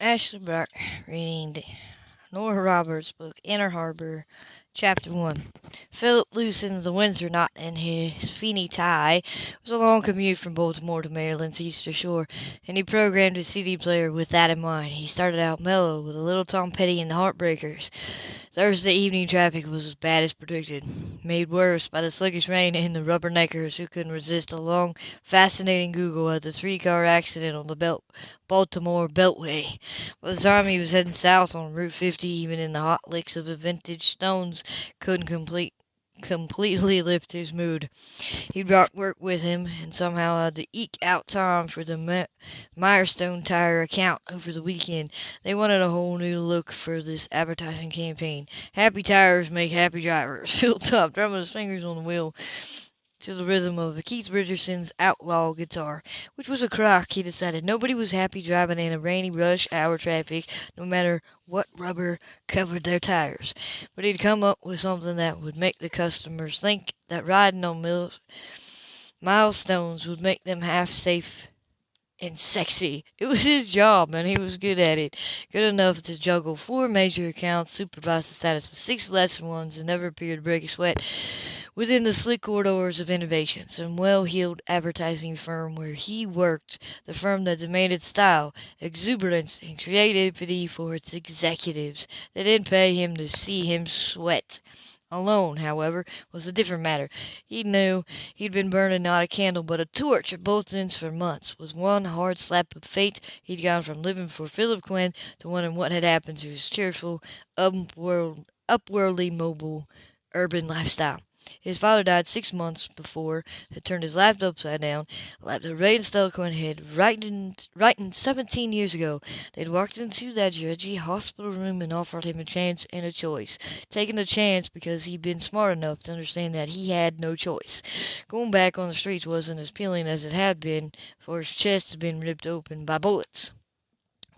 Ashley Brock reading Nora Roberts' book Inner Harbor, Chapter 1. Philip loosened the Windsor knot in his Fendi tie. It was a long commute from Baltimore to Maryland's Eastern Shore, and he programmed his CD player with that in mind. He started out mellow with a little Tom Petty and the Heartbreakers. Thursday evening traffic was as bad as predicted, made worse by the sluggish rain and the rubberneckers who couldn't resist a long, fascinating Google at the three-car accident on the Belt Baltimore Beltway. By the time he was heading south on Route 50, even in the hot licks of the vintage stones couldn't complete completely lift his mood. He brought work with him, and somehow had to eke out time for the Mirestone Tire account over the weekend. They wanted a whole new look for this advertising campaign. Happy tires make happy drivers. Phil Top drumming his fingers on the wheel to the rhythm of Keith Richards's Outlaw guitar, which was a crock, he decided. Nobody was happy driving in a rainy rush hour traffic, no matter what rubber covered their tires. But he'd come up with something that would make the customers think that riding on mil- milestones would make them half safe and sexy. It was his job, and he was good at it. Good enough to juggle four major accounts, supervise the status of six lesser ones, and never appear to break a sweat within the slick corridors of innovation, some well-heeled advertising firm where he worked, the firm that demanded style, exuberance, and creativity for its executives. They didn't pay him to see him sweat. Alone, however, was a different matter. He knew he'd been burning not a candle but a torch at both ends for months. With one hard slap of fate, he'd gone from living for Philip Quinn to wondering what had happened to his cheerful, upworld, upwardly mobile, urban lifestyle. His father died six months before, had turned his life upside down, a life that Ray and Stella Quinn had written seventeen years ago. They'd walked into that drudgy hospital room and offered him a chance and a choice. Taking the chance because he'd been smart enough to understand that he had no choice. Going back on the streets wasn't as appealing as it had been, for his chest had been ripped open by bullets.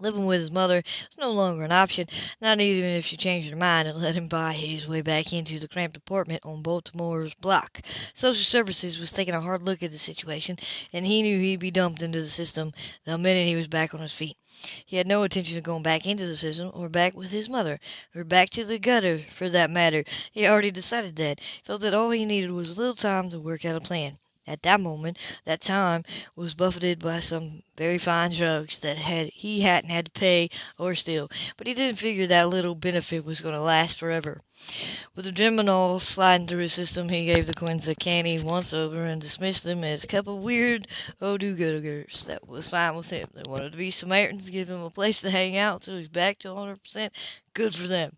Living with his mother was no longer an option, not even if she changed her mind and let him buy his way back into the cramped apartment on Baltimore's block. Social Services was taking a hard look at the situation, and he knew he'd be dumped into the system the minute he was back on his feet. He had no intention of going back into the system, or back with his mother, or back to the gutter, for that matter. He already decided that. He felt that all he needed was a little time to work out a plan. At that moment, that time was buffeted by some very fine drugs that had he hadn't had to pay or steal, but he didn't figure that little benefit was going to last forever. With the Demerol sliding through his system, he gave the Quinns a canny once over and dismissed them as a couple of weird oh-do-gooders. That was fine with him. They wanted to be Samaritans, give him a place to hang out till he's back to 100%. Good for them.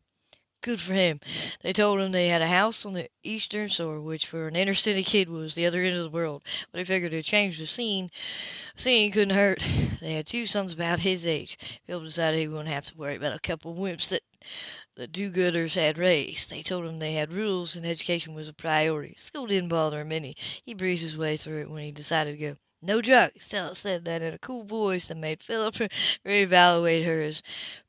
Good for him. They told him they had a house on the eastern shore, which for an inner city kid was the other end of the world. But he figured to change the scene. Scene couldn't hurt. They had two sons about his age. Phil decided he wouldn't have to worry about a couple of wimps that the do-gooders had raised. They told him they had rules and education was a priority. School didn't bother him any. He breezed his way through it when he decided to go. No drugs. Stella said that in a cool voice that made Philip reevaluate her as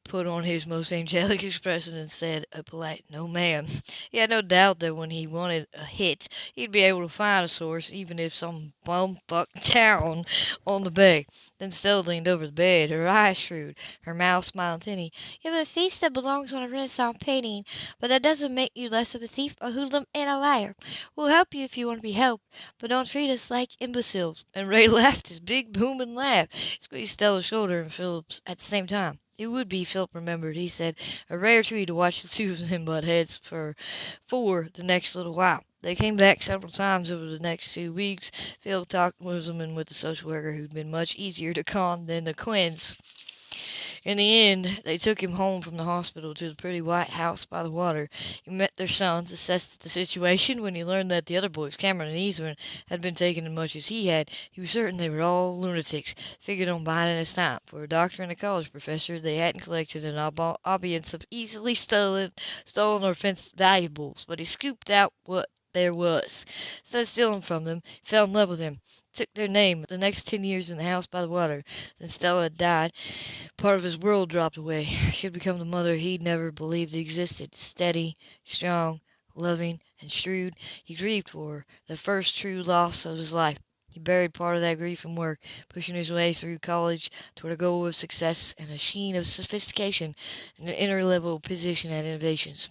put on his most angelic expression and said a polite "No, ma'am." He had no doubt that when he wanted a hit, he'd be able to find a source, even if some bumfuck town on the bay. Then Stella leaned over the bed, her eyes shrewd, her mouth smiling tinny. "You have a face that belongs on a Renaissance painting, but that doesn't make you less of a thief, a hoodlum, and a liar. We'll help you if you want to be helped, but don't treat us like imbeciles." And Ray laughed his big booming laugh. Squeezed Stella's shoulder and Philip's at the same time. It would be, Philip remembered, he said, a rare treat to watch the two of them butt heads for for the next little while. They came back several times over the next two weeks. Phil talked Muslim and with the social worker who'd been much easier to con than the Quinns. In the end, they took him home from the hospital to the pretty white house by the water. He met their sons, assessed the situation. When he learned that the other boys, Cameron and Eastman, had been taken as much as he had, he was certain they were all lunatics. Figured on biding his time. For a doctor and a college professor, they hadn't collected an audience of easily stolen, stolen or fenced valuables, but he scooped out what there was. Instead of stealing from them, he fell in love with them. Took their name the next ten years in the house by the water. Then Stella had died. Part of his world dropped away. She had become the mother he'd never believed existed. Steady, strong, loving, and shrewd. He grieved for her, the first true loss of his life. He buried part of that grief in work, pushing his way through college toward a goal of success and a sheen of sophistication and an inner level position at Innovations.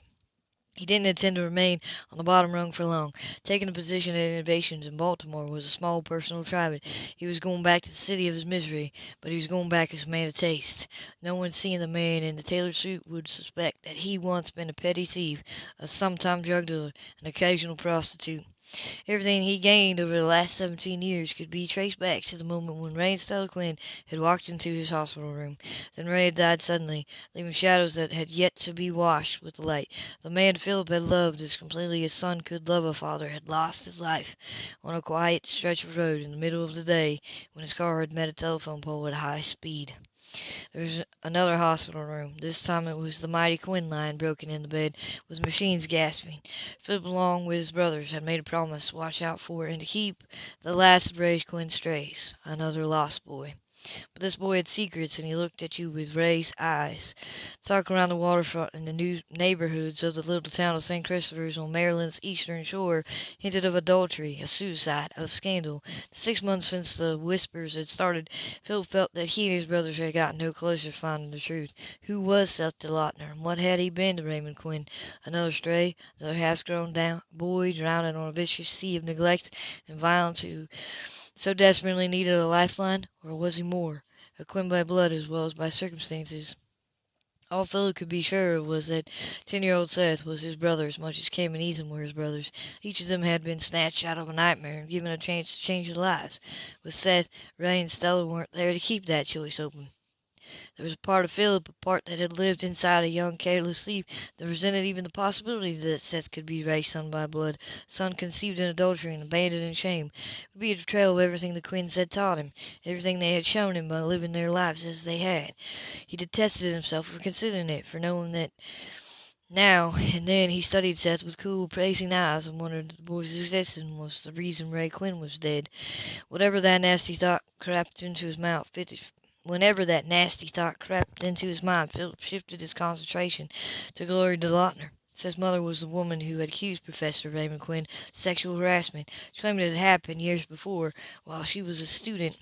He didn't intend to remain on the bottom rung for long. Taking a position at Innovations in Baltimore was a small personal achievement. He was going back to the city of his misery, but he was going back as a man of taste. No one seeing the man in the tailored suit would suspect that he once been a petty thief, a sometime drug dealer, an occasional prostitute. Everything he gained over the last seventeen years could be traced back to the moment when Ray Quinn had walked into his hospital room. Then Ray had died suddenly, leaving shadows that had yet to be washed with the light. The man Philip had loved as completely as son could love a father had lost his life on a quiet stretch of road in the middle of the day when his car had met a telephone pole at high speed. There was another hospital room. This time it was the mighty Quinn lying broken in the bed, with machines gasping. Philip, along with his brothers, had made a promise to watch out for and to keep the last of Ray Quinn strays. Another lost boy. But this boy had secrets, and he looked at you with Ray's eyes. Talk around the waterfront in the new neighborhoods of the little town of St. Christopher's on Maryland's eastern shore hinted of adultery, of suicide, of scandal. Six months since the whispers had started, Phil felt that he and his brothers had got no closer to finding the truth. Who was Seth DeLauter, and what had he been to Raymond Quinn? Another stray, another half-grown down boy drowning on a vicious sea of neglect and violence who so desperately needed a lifeline, or was he more, a Quinn by blood as well as by circumstances? All Philip could be sure of was that ten-year-old Seth was his brother as much as Kim and Ethan were his brothers. Each of them had been snatched out of a nightmare and given a chance to change their lives. With Seth, Ray and Stella weren't there to keep that choice open. There was a part of Philip, a part that had lived inside a young, careless thief, that resented even the possibility that Seth could be Ray's son by blood, son conceived in adultery and abandoned in shame. It would be a betrayal of everything the Quinns had taught him, everything they had shown him by living their lives as they had. He detested himself for considering it, for knowing that now and then he studied Seth with cool, appraising eyes and wondered if the boy's existence was the reason Ray Quinn was dead. Whatever that nasty thought crept into his mouth, Whenever that nasty thought crept into his mind, Philip shifted his concentration to Gloria DeLauter. Seth's mother was the woman who had accused Professor Raymond Quinn of sexual harassment. claiming it had happened years before, while she was a student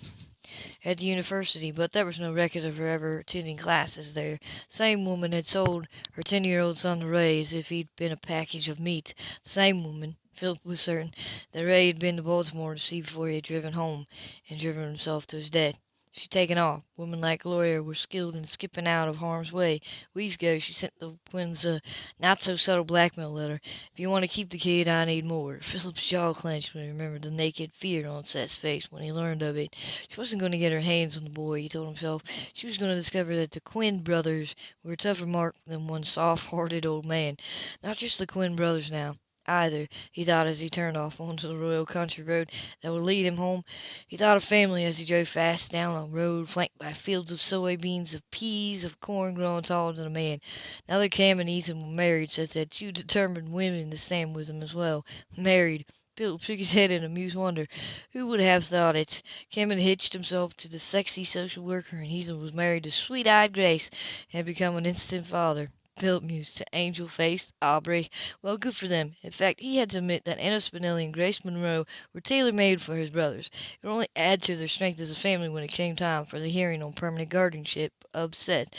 at the university, but there was no record of her ever attending classes there. The same woman had sold her ten-year-old son to Ray as if he'd been a package of meat. The same woman, Philip was certain, that Ray had been to Baltimore to see before he had driven home and driven himself to his death. She'd taken off. Women like Gloria were skilled in skipping out of harm's way. Weeks ago she sent the Quinns a not-so-subtle blackmail letter. If you want to keep the kid, I need more. Philip's jaw clenched when he remembered the naked fear on Seth's face when he learned of it. She wasn't going to get her hands on the boy, he told himself. She was going to discover that the Quinn brothers were a tougher mark than one soft-hearted old man. Not just the Quinn brothers now either, he thought as he turned off onto the royal country road that would lead him home. He thought of family as he drove fast down a road flanked by fields of soybeans, of peas, of corn growing taller than a man. Now that Cam and Ethan were married, Seth had two determined women to stand with him as well. Married. Philip shook his head in amused wonder. Who would have thought it? Cam had hitched himself to the sexy social worker, and Ethan was married to sweet-eyed Grace and had become an instant father. Philip mused. Angel faced Aubrey. Well, good for them. In fact, he had to admit that Anna Spinelli and Grace Monroe were tailor-made for his brothers. It would only add to their strength as a family when it came time for the hearing on permanent guardianship of Seth.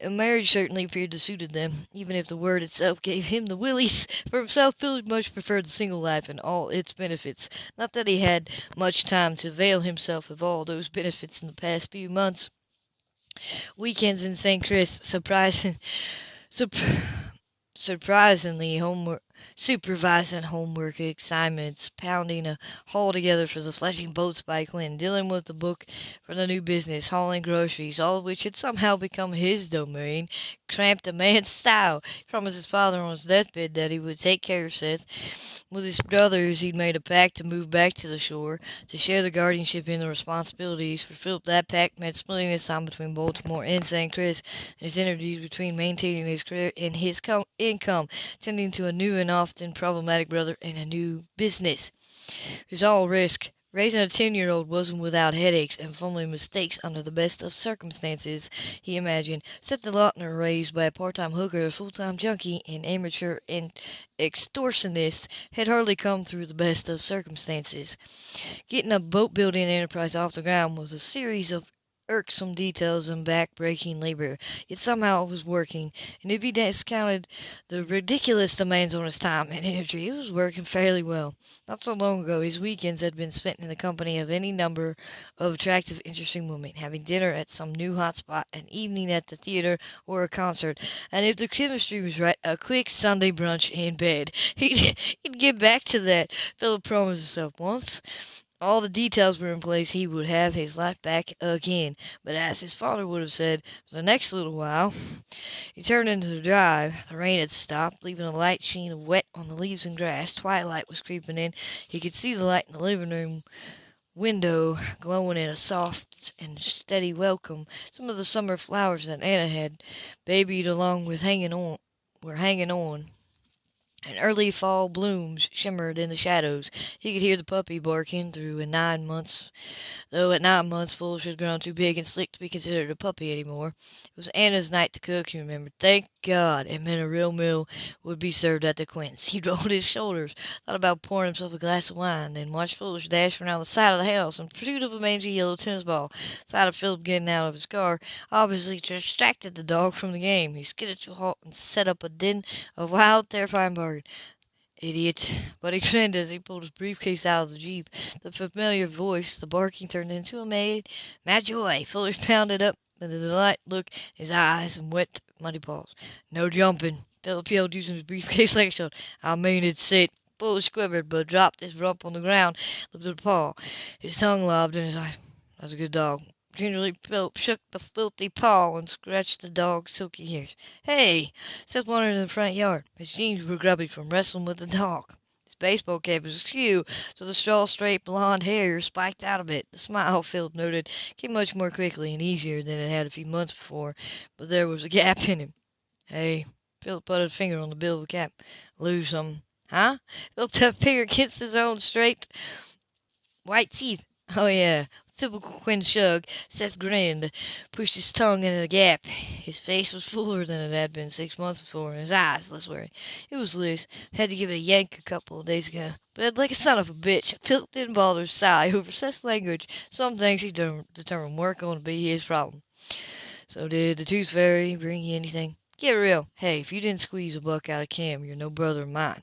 A marriage certainly appeared to suit them, even if the word itself gave him the willies. For himself, Philip much preferred the single life and all its benefits. Not that he had much time to avail himself of all those benefits in the past few months. Weekends in St. Chris, surprising surprisingly homework supervising homework assignments, pounding a haul together for the Fletching Boats by Quinn, dealing with the book for the new business, hauling groceries, all of which had somehow become his domain, cramped a man's style. He promised his father on his deathbed that he would take care of Seth. With his brothers, he'd made a pact to move back to the shore, to share the guardianship and the responsibilities. For Philip, that pact meant splitting his time between Baltimore and St. Chris, and his interviews between maintaining his career and his income, tending to a new and often problematic brother, in a new business. Was all risk, Raising a ten-year-old wasn't without headaches and fumbling mistakes under the best of circumstances, he imagined. Seth DeLauter, raised by a part-time hooker, a full-time junkie, an amateur and extortionist, had hardly come through the best of circumstances. Getting a boat-building enterprise off the ground was a series of irksome details and back-breaking labor, yet somehow it was working, and if he discounted the ridiculous demands on his time and energy, it was working fairly well. Not so long ago his weekends had been spent in the company of any number of attractive, interesting women, having dinner at some new hot spot, an evening at the theater or a concert, and if the chemistry was right, a quick Sunday brunch in bed. He'd, he'd get back to that, Philip promised himself once all the details were in place, he would have his life back again. But as his father would have said, for the next little while. He turned into the drive. The rain had stopped, leaving a light sheen of wet on the leaves and grass. Twilight was creeping in. He could see the light in the living room window glowing in a soft and steady welcome. Some of the summer flowers that Anna had babied along with hanging on were hanging on and early fall blooms shimmered in the shadows. He could hear the puppy barking through in nine months, though at nine months Foolish had grown too big and slick to be considered a puppy any more. It was Anna's night to cook, he remembered. Thank God! It meant a real meal would be served at the Quinns'. He rolled his shoulders, thought about pouring himself a glass of wine, then watched Foolish dash around the side of the house in pursuit of a mangy yellow tennis ball. Sight of Philip getting out of his car obviously distracted the dog from the game. He skidded to a halt and set up a din of wild, terrifying barking. Idiot! But he grinned as he pulled his briefcase out of the Jeep. The familiar voice, the barking turned into a mad, mad joy. Fuller pounded up with a delight look in his eyes and wet, muddy paws. No jumping, Philip yelled, using his briefcase like a shield. I mean it's it. Fuller quivered, but dropped his rump on the ground, lifted a paw. His tongue lobbed in his eyes. That's a good dog. Gingerly Philip shook the filthy paw and scratched the dog's silky hairs. Hey! Seth wandered in the front yard. His jeans were grubby from wrestling with the dog. His baseball cap was askew, so the straw-straight blond hair spiked out of it. The smile, Philip noted, came much more quickly and easier than it had a few months before, but there was a gap in him. Hey! Philip put a finger on the bill of the cap. Lose some. Huh? Philip tapped finger against his own straight white teeth. Oh, yeah. Typical Quinn shrug. Seth grinned, pushed his tongue into the gap. His face was fuller than it had been six months before, and his eyes less weary. It was loose. Had to give it a yank a couple of days ago. But like a son of a bitch, Philip didn't bother to sigh over Seth's language. Some things he determined weren't going to be his problem. So did the tooth fairy bring you anything? Get real. Hey, if you didn't squeeze a buck out of Cam, you're no brother of mine.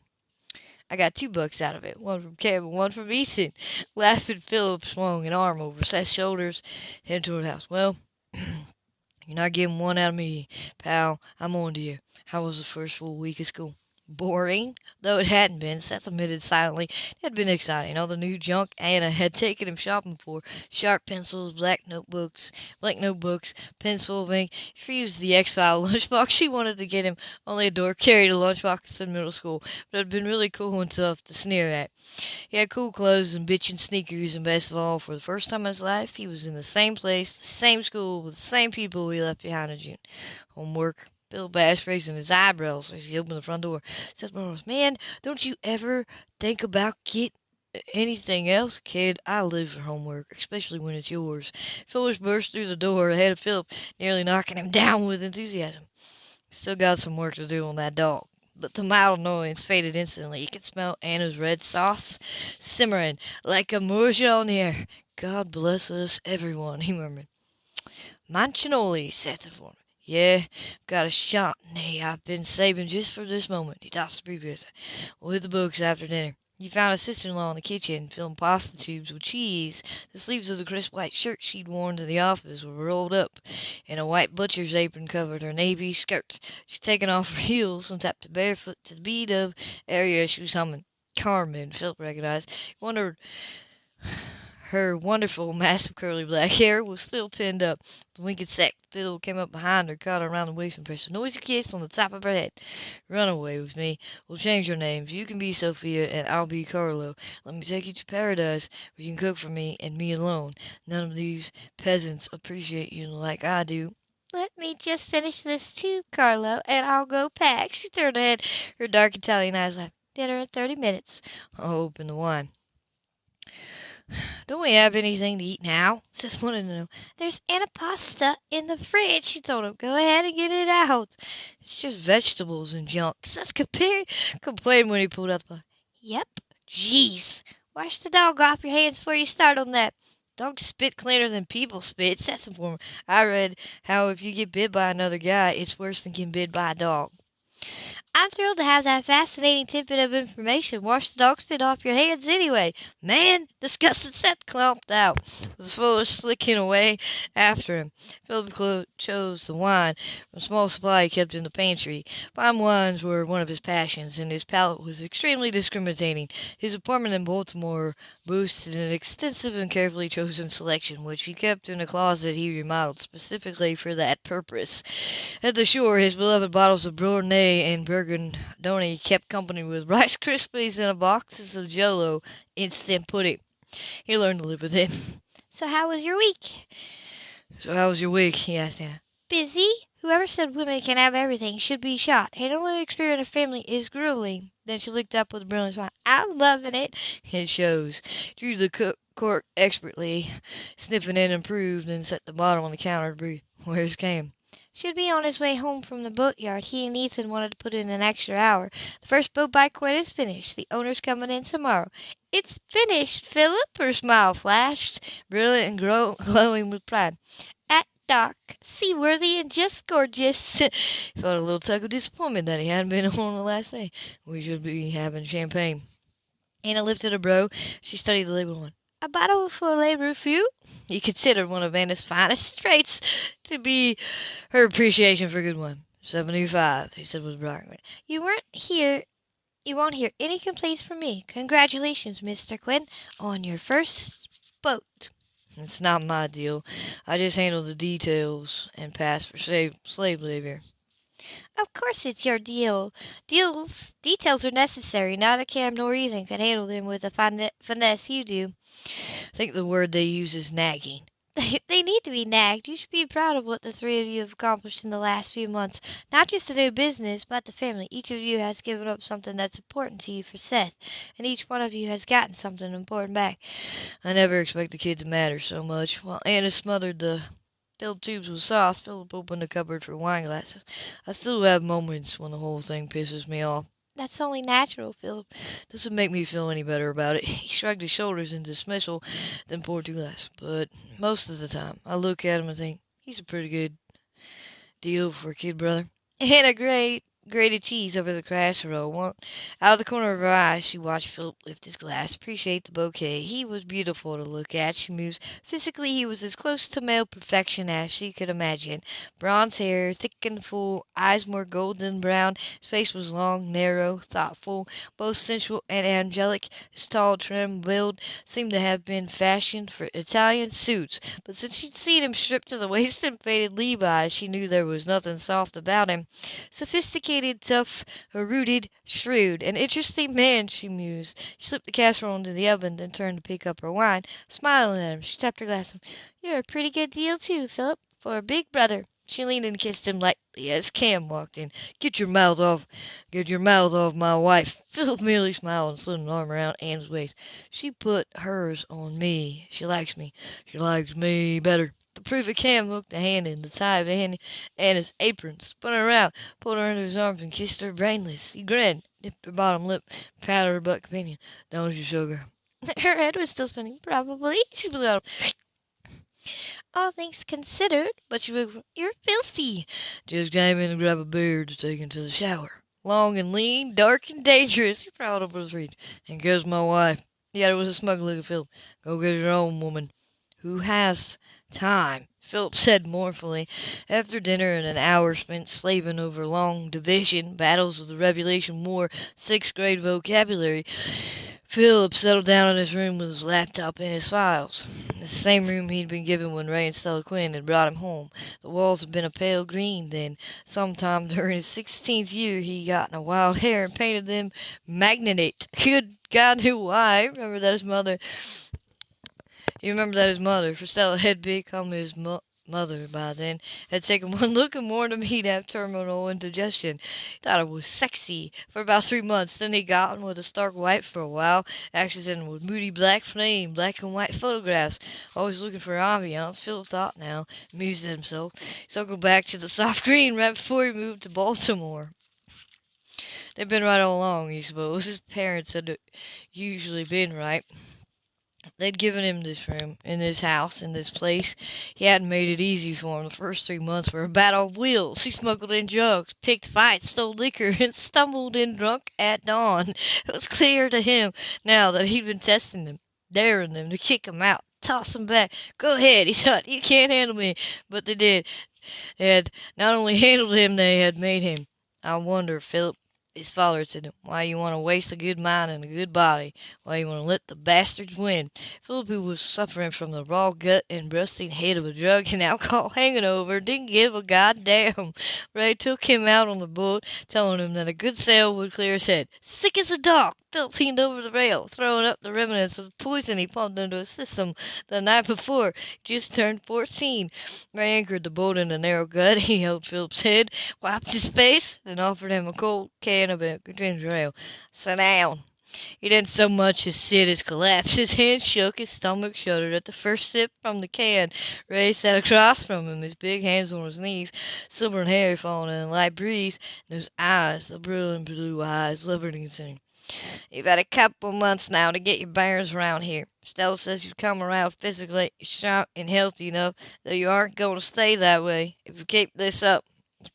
I got two bucks out of it, one from and one from Easton. Laughing, Philip swung an arm over Seth's shoulders, heading toward the house. Well, you're not getting one out of me, pal. I'm on to you. How was the first full week of school? Boring, though it hadn't been, Seth admitted silently. It had been exciting. All the new junk Anna had taken him shopping for. Sharp pencils, black notebooks, blank notebooks, pens full of ink. She used the X-File lunchbox she wanted to get him. Only a door carried a lunchbox in middle school, but it had been really cool and tough to sneer at. He had cool clothes and bitchin' sneakers, and best of all, for the first time in his life, he was in the same place, the same school, with the same people he left behind in June. Homework, Bill Bass raising his eyebrows as he opened the front door. Says Burroughs, Man, don't you ever think about get uh, anything else, kid? I live for homework, especially when it's yours. Phyllis burst through the door ahead of Philip, nearly knocking him down with enthusiasm. Still got some work to do on that dog. But the mild annoyance faded instantly. He could smell Anna's red sauce simmering like a morsel on the air. God bless us, everyone, he murmured. Manicotti, Seth informed yeah, I've got a shot nay, I've been saving just for this moment. He tossed the. We'll hit the books after dinner. He found his sister-in-law in the kitchen, filling pasta tubes with cheese. The sleeves of the crisp white shirt she'd worn to the office were rolled up, and a white butcher's apron covered her navy skirt. She'd taken off her heels and tapped barefoot to the beat of aria she was humming. Carmen, Philip recognized. He wondered her wonderful, massive, curly black hair was still pinned up. The wicked sack fiddle came up behind her, caught her around the waist, and pressed a noisy kiss on the top of her head. Run away with me. We'll change your names. You can be Sophia, and I'll be Carlo. Let me take you to paradise, where you can cook for me, and me alone. None of these peasants appreciate you like I do. Let me just finish this too, Carlo, and I'll go pack. She turned her head, her dark Italian eyes laughed. Dinner in thirty minutes. I'll open the wine. Don't we have anything to eat now? says one of them. There's antipasta in the fridge, she told him. Go ahead and get it out. It's just vegetables and junk, says Capri. Complained when he pulled out the Yep. Jeez. Wash the dog off your hands before you start on that. Dogs spit cleaner than people spit, the former. I read how if you get bit by another guy, it's worse than getting bit by a dog. I'm thrilled to have that fascinating tidbit of information. Wash the dog spit off your hands anyway. Man, disgusted Seth clomped out, with Philip slicking away after him. Philip chose the wine from a small supply he kept in the pantry. Fine wines were one of his passions, and his palate was extremely discriminating. His apartment in Baltimore boasted an extensive and carefully chosen selection, which he kept in a closet he remodeled specifically for that purpose. At the shore, his beloved bottles of Bordeaux and Burgundy kept company with Rice Krispies and boxes of Jello instant pudding. He learned to live with it. So how was your week? So how was your week? he asked Anna. Busy. Whoever said women can have everything should be shot. Handling a career in a family is grueling. Then she looked up with a brilliant smile. I'm loving it. It shows. Drew the cork expertly, sniffing it, improved, and set the bottle on the counter to breathe. Where's Cam? Should be on his way home from the boatyard. He and Ethan wanted to put in an extra hour. The first boat by Quinn is finished. The owner's coming in tomorrow. It's finished, Philip. Her smile flashed, brilliant and glow- glowing with pride. At dock, seaworthy and just gorgeous. he felt a little tug of disappointment that he hadn't been on the last day. We should be having champagne. Anna lifted a brow. She studied the label one. A bottle for Le few. He considered one of Anna's finest traits to be her appreciation for good wine. Seventy-five, he said with brightness. You weren't here. You won't hear any complaints from me. Congratulations, Mr. Quinn, on your first boat. It's not my deal. I just handle the details and pass for slave, slave labor. Of course it's your deal. Deals, details are necessary. Neither Cam nor Ethan can handle them with the fin- finesse you do. I think the word they use is nagging. They need to be nagged. You should be proud of what the three of you have accomplished in the last few months. Not just the new business, but the family. Each of you has given up something that's important to you for Seth, and each one of you has gotten something important back. I never expect the kid to matter so much. While Anna smothered the filled tubes with sauce, Philip opened the cupboard for wine glasses. I still have moments when the whole thing pisses me off. That's only natural, Philip. Doesn't make me feel any better about it. He shrugged his shoulders in dismissal, then poured two glasses. But most of the time, I look at him and think, he's a pretty good deal for a kid brother. And a great grated cheese over the casserole. One, out of the corner of her eye, she watched Philip lift his glass, appreciate the bouquet. He was beautiful to look at, she mused. Physically, he was as close to male perfection as she could imagine. Bronze hair, thick and full, eyes more golden brown. His face was long, narrow, thoughtful, both sensual and angelic. His tall, trim build seemed to have been fashioned for Italian suits. But since she'd seen him stripped to the waist in faded Levi's, she knew there was nothing soft about him. Sophisticated educated, tough, rooted, shrewd. An interesting man, she mused. She slipped the casserole into the oven, then turned to pick up her wine. Smiling at him, she tapped her glass. You're a pretty good deal, too, Philip, for a big brother. She leaned and kissed him lightly as Cam walked in. Get your mouth off, get your mouth off my wife. Philip merely smiled and slid an arm around Anne's waist. She put hers on me. She likes me. She likes me better. The proof of Cam hooked a hand in the tie of Annie Anna's apron, spun her around, pulled her into his arms, and kissed her brainless. He grinned, dipped her bottom lip, patted her butt companion. Don't you, sugar? Her head was still spinning. Probably. She blew out. All things considered, but you, you're filthy. Just came in to grab a beer to take into the shower. Long and lean, dark and dangerous. He prowled over his reach. And guess my wife. Yeah, it was a smug look at Phil. Go get your own woman. Who has time, Philip said mournfully. After dinner and an hour spent slaving over long division, battles of the Revolution War, sixth grade vocabulary, Philip settled down in his room with his laptop and his files. The same room he'd been given when Ray and Stella Quinn had brought him home. The walls had been a pale green then. Sometime during his sixteenth year he got in a wild hair and painted them magnatate. Good God knew why. I remember that his mother he remembered that his mother, Stella, had become his mo- mother, by then, had taken one look and warned him he'd have terminal indigestion. He thought it was sexy for about three months. Then he got on with a stark white for a while, accented with moody black flame, black and white photographs. Always looking for ambiance, Philip thought now, amused at himself. He circled back to the soft green right before he moved to Baltimore. They'd been right all along, he supposed. His parents had usually been right. They'd given him this room, in this house, in this place. He hadn't made it easy for him. The first three months were a battle of wills. He smuggled in drugs, picked fights, stole liquor, and stumbled in drunk at dawn. It was clear to him now that he'd been testing them, daring them to kick him out, toss him back. Go ahead, he thought. You can't handle me. But they did. They had not only handled him, they had made him. I wonder, Philip, his father said, Why you want to waste a good mind and a good body? Why you want to let the bastards win? Philip, who was suffering from the raw gut and rusting head of a drug and alcohol hangover, didn't give a goddamn. Ray took him out on the boat, telling him that a good sail would clear his head. Sick as a dog, Philip leaned over the rail, throwing up the remnants of the poison he pumped into his system the night before. Just turned fourteen. Ray anchored the boat in the narrow gut. He held Philip's head, wiped his face, then offered him a cold can of ginger ale. Sit down. He didn't so much as sit as collapse. His hands shook, his stomach shuddered at the first sip from the can. Ray sat across from him, his big hands on his knees, silver and hairy falling in a light breeze, and those eyes, the brilliant blue eyes, liberty concerning. You've had a couple months now to get your bearings around here. Stella says you've come around physically sharp and healthy enough, though you aren't going to stay that way if you keep this up.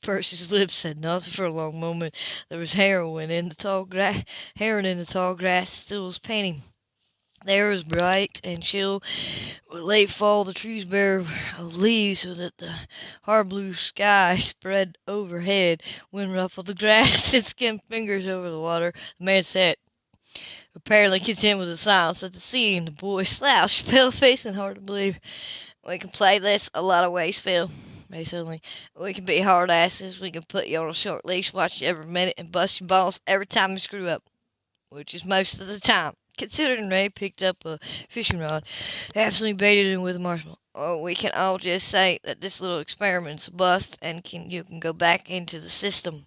Percy's lips said nothing for a long moment. There was heroin in the tall grass, heron in the tall grass still was painting. The air was bright and chill. With late fall, the trees bare of leaves so that the hard blue sky spread overhead. Wind ruffled the grass and skimmed fingers over the water. The man sat, apparently content with the silence at the scene. The boy slouched, pale face and hard to believe. We can play this a lot of ways, Phil. Suddenly. We can be hard asses. We can put you on a short leash, watch you every minute, and bust your balls every time you screw up, which is most of the time. Considering Ray picked up a fishing rod, absolutely baited him with a marshmallow. Or we can all just say that this little experiment's a bust, and can you can go back into the system.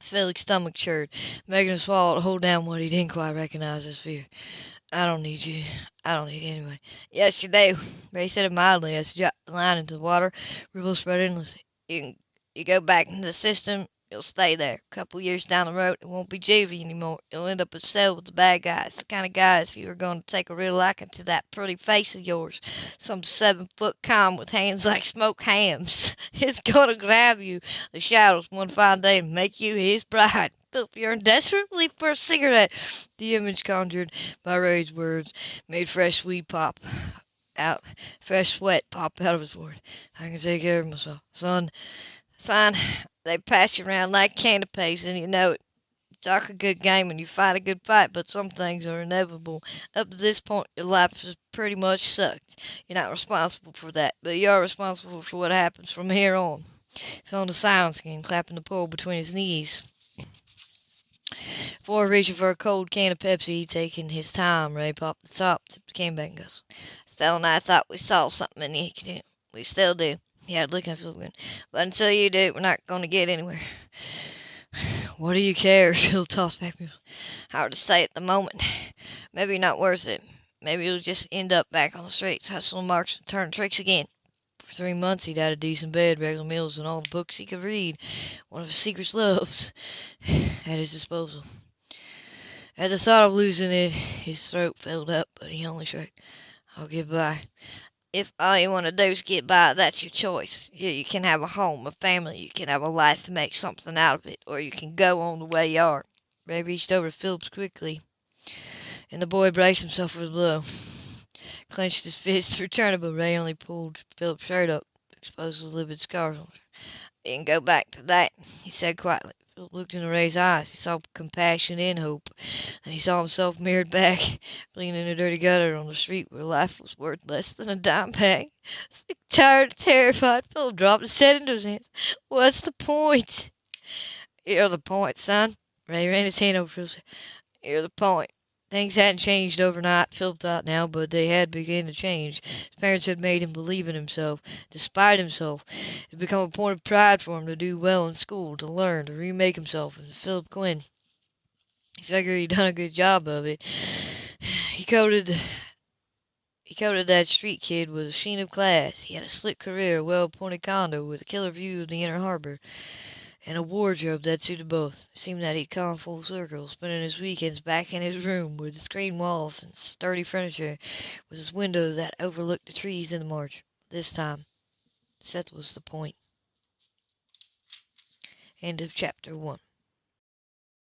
Felix's stomach churned, making him swallow to hold down what he didn't quite recognize as fear. I don't need you. I don't need anyone. Yes, you do. Ray said it mildly as he dropped the line into the water. Ripples spread endlessly. You can, you go back into the system, you'll stay there. A couple years down the road, it won't be juvie anymore. You'll end up a cell with the bad guys, the kind of guys who are going to take a real liking to that pretty face of yours. Some seven foot com with hands like smoked hams. He's going to grab you, the shadows, one fine day and make you his bride. Philip yearned desperately for a cigarette. The image conjured by Ray's words made fresh sweat pop out, fresh sweat pop out of his forehead. I can take care of myself, son. Son, they pass you around like candy canapes, and you know it. Talk a good game and you fight a good fight, but some things are inevitable. Up to this point, your life has pretty much sucked. You're not responsible for that, but you are responsible for what happens from here on. Fell into silence again, clapping the pole between his knees. Before reaching for a cold can of Pepsi, taking his time, Ray popped the top, tipped the can back, and guzzled. Stella and I thought we saw something in the. We still do. He had looking at Philip. But until you do, we're not going to get anywhere. What do you care? Tossed back. Hard to say at the moment. Maybe not worth it. Maybe you'll just end up back on the streets, hustling marks, and turning tricks again. For three months he'd had a decent bed, regular meals, and all the books he could read. One of his secret loves at his disposal. At the thought of losing it, his throat filled up, but he only shrugged. I'll get by. If all you want to do is get by, that's your choice. You, you can have a home, a family, you can have a life and make something out of it, or you can go on the way you are. Ray reached over to Phillips quickly, and the boy braced himself for the blow. Clenched his fists but Ray only pulled Philip's shirt up, exposed his livid scars can go back to that, he said quietly. Philip looked into Ray's eyes. He saw compassion and hope. and he saw himself mirrored back, bleeding in a dirty gutter on the street where life was worth less than a dime bag. Sick, tired, terrified, Philip dropped his head into his hands. What's the point? You're the point, son. Ray ran his hand over Philip's head. You're the point. Things hadn't changed overnight, Philip thought now, but they had begun to change. His parents had made him believe in himself, despite himself. It had become a point of pride for him to do well in school, to learn, to remake himself into Philip Quinn. He figured he'd done a good job of it. He coated he coated that street kid with a sheen of class. He had a slick career, a well-appointed condo with a killer view of the inner harbor, and a wardrobe that suited both. It seemed that he'd come full circle, spending his weekends back in his room with screen walls and sturdy furniture, with his window that overlooked the trees in the marsh. This time, Seth was the point. End of chapter one.